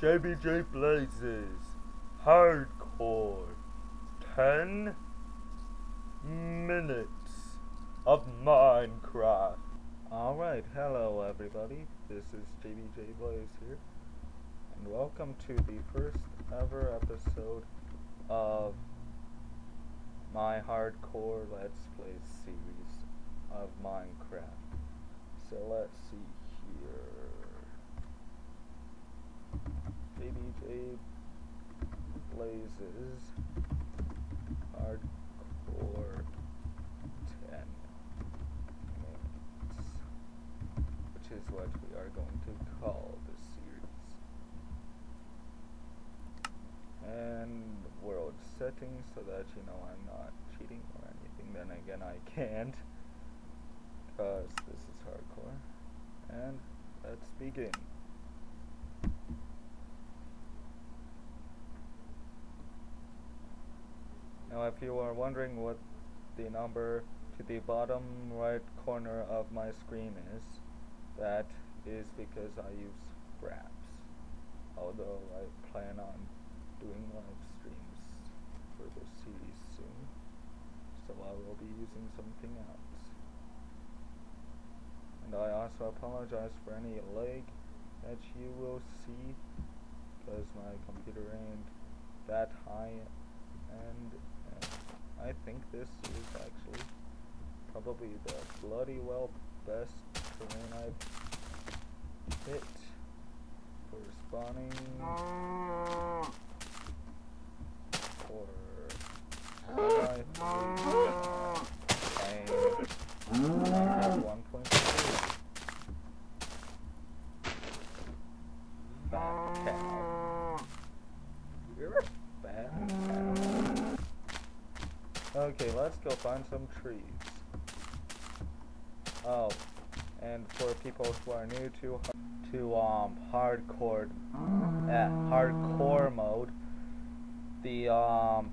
JBJ Blazes Hardcore 10 minutes of Minecraft. Alright, hello everybody. This is JBJ Blaze here. And welcome to the first ever episode of my hardcore Let's Play series of Minecraft. So let's see here. JBJ Blazes Hardcore 10 minutes, which is what we are going to call this series. And world settings so that you know I'm not cheating or anything. Then again, I can't because this is hardcore. And let's begin. Now if you are wondering what the number to the bottom right corner of my screen is, that is because I use Fraps. Although I plan on doing live streams for this series soon, so I will be using something else. And I also apologize for any lag that you will see, because my computer ain't that high and I think this is actually probably the bloody well best terrain I've hit for spawning or I Minecraft 1.2 Fat cow. You're a fat cow. Okay, let's go find some trees. Oh, and for people who are new to to um hardcore uh, hardcore mode, the um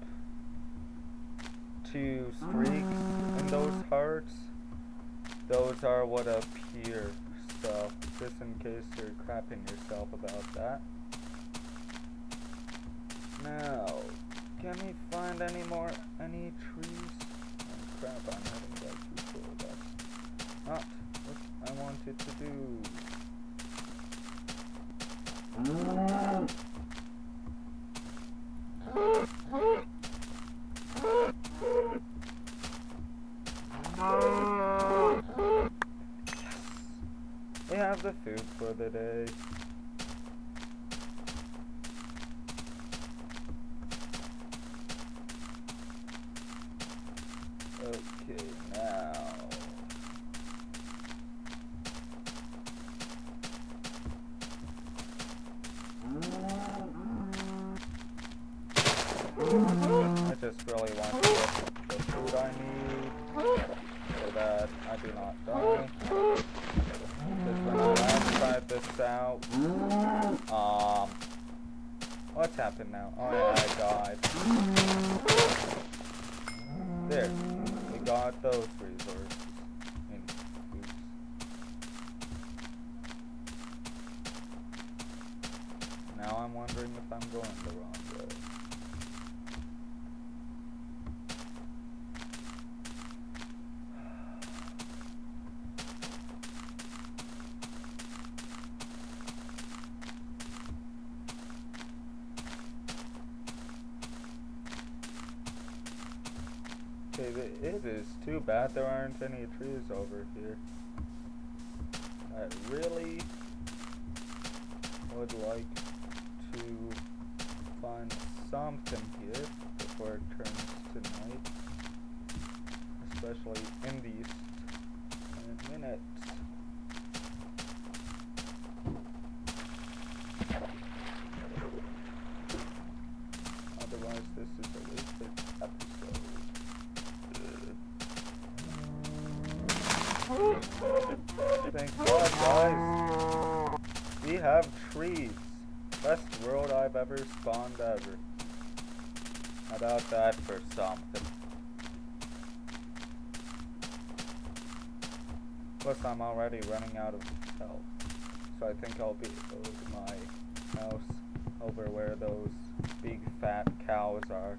two streaks in those hearts, those are what appear. So just in case you're crapping yourself about that. Now, can we find any more, any trees? Crap, heading back too. That's not ah, what I wanted to do. Yes! We have the food for the day. Okay, now. I just really want to get the food I need so that I do not die. Because when I last tried this out, um, what's happened now? Oh yeah, I died. There, we got those resources. In oops. Now I'm wondering if I'm going the wrong way. Okay, th- it is too bad there aren't any trees over here. I really would like to find something here before it turns to night. Especially in these 10 minutes. Otherwise, this is a wasted episode. Thank God, guys. We have trees. Best world I've ever spawned ever. About that for something? Plus, I'm already running out of health. So I think I'll be over my house over where those big fat cows are.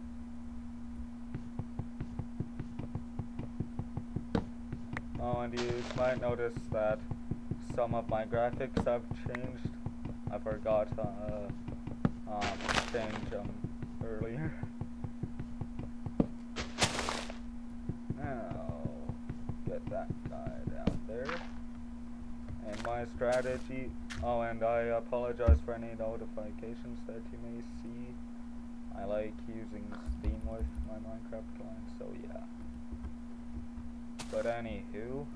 Oh, and you might notice that some of my graphics have changed. I forgot uh, um, change them earlier. now, get that guy down there. And my strategy, oh and I apologize for any notifications that you may see. I like using Steam with my Minecraft client, so yeah. But anywho,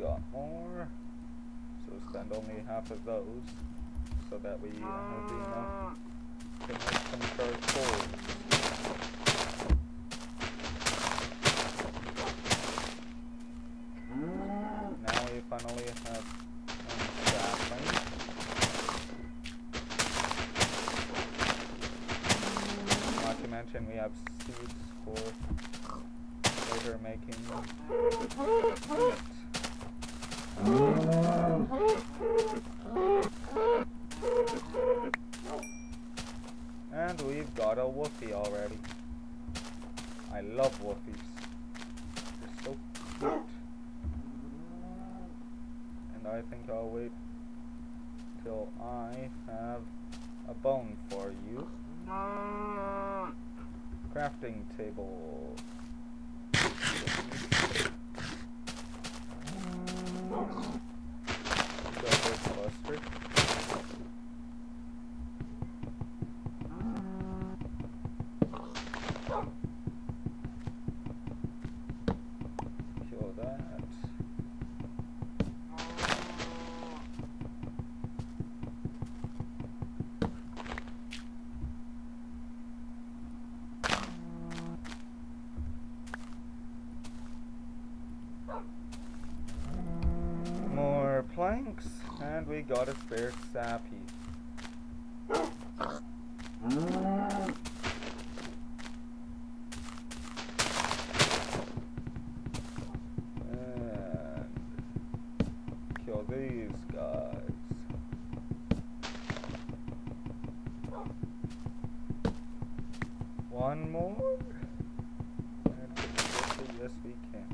got more. So spend only half of those so that we have enough to make some charcoal. Now we finally have one sapling. Mention we have seeds for later making. And we've got a woofie already. I love woofies. They're so cute. And I think I'll wait till I have a bone for you. Crafting table. Go this cluster. Kill that. More planks, and we got a spare sap heap. And kill these guys. One more? Yes, we can.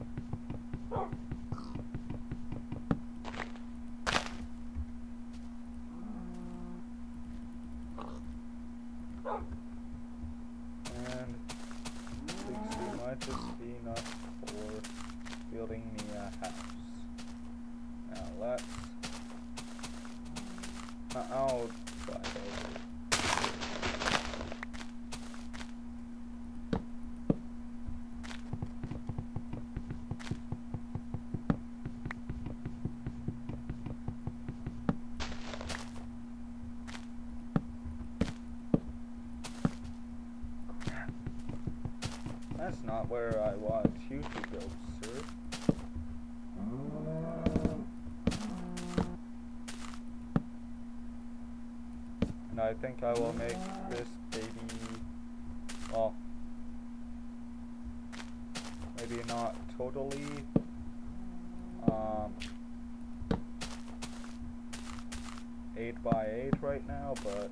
And 60 just be enough for building me a house. Now let's. Uh, I'll try. Crap. That's not where I want you to go, sir. And I think I will make this baby, well, maybe not totally, um, 8 by 8 right now, but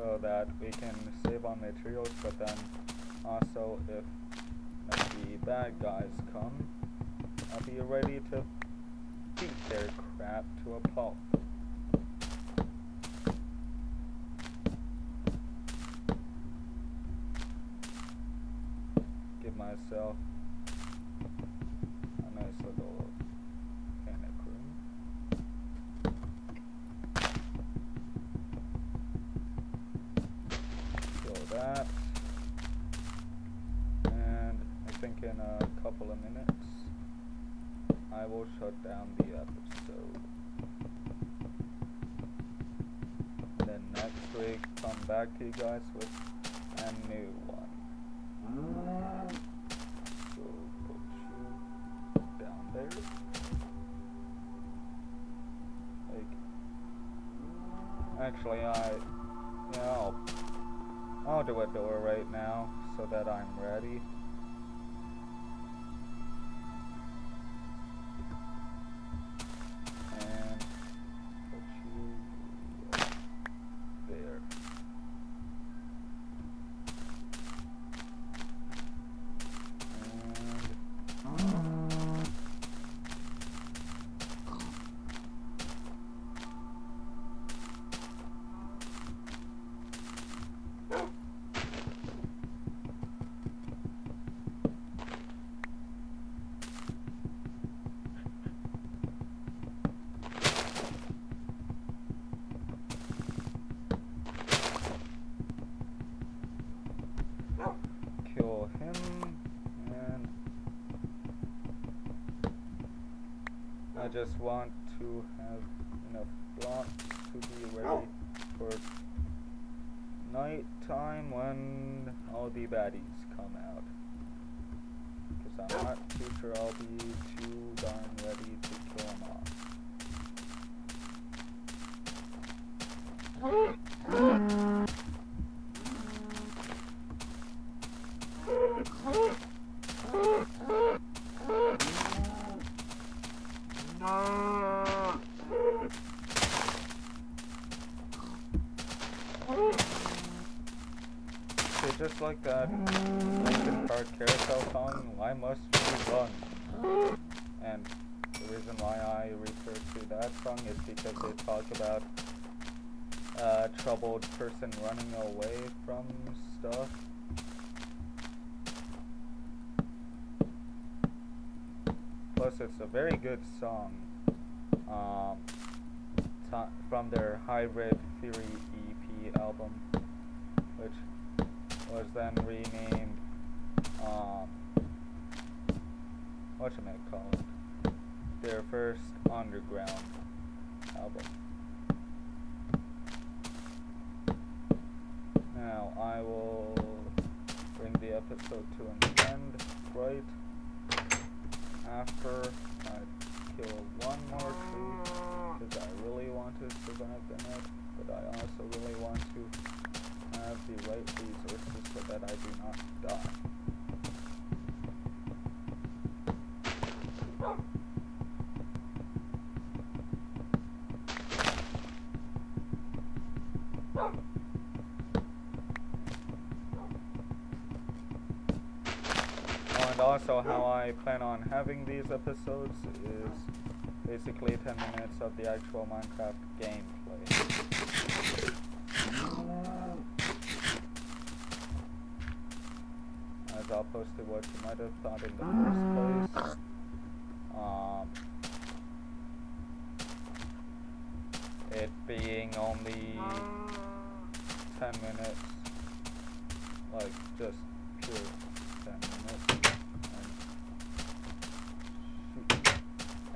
so that we can save on materials, but then also if the bad guys come, I'll be ready to beat their crap to a pulp. Give myself a nice little panic room. Kill that. And I will shut down the episode. Then next week, come back to you guys with a new one. So put you down there. Like, actually, I, yeah, I'll, I'll do a door right now so that I'm ready. I just want to have enough blocks to be ready oh. for night time when all the baddies come out. Because I'm not too sure I'll be too darn ready to kill them off. So just like that Linkin Park carousel song, why run? And the reason why I refer to that song is because they talk about a troubled person running away from stuff. Plus, it's a very good song um, from their Hybrid Theory EP album, which was then renamed, um, whatchamacallit, their first underground album. Now, I will bring the episode to an end right after I kill one more tree, because I really want to survive the night, but I also really want to have the right resources so that I do not die. Also how I plan on having these episodes is basically 10 minutes of the actual Minecraft gameplay. As opposed to what you might have thought in the first place. Um, it being only 10 minutes, like just pure 10 minutes. And, shoot.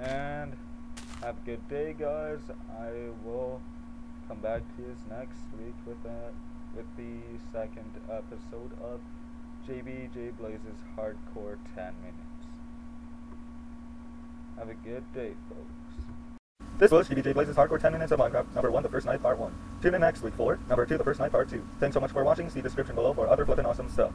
and have a good day, guys. I will come back to you next week with that, with the second episode of JBJ Blazes Hardcore 10 Minutes. Have a good day, folks. This was JBJ Blazes Hardcore 10 Minutes of Minecraft, number 1, the first night, part 1. Tune in next week for number 2, the first night, part 2. Thanks so much for watching, see description below for other flippin' awesome stuff.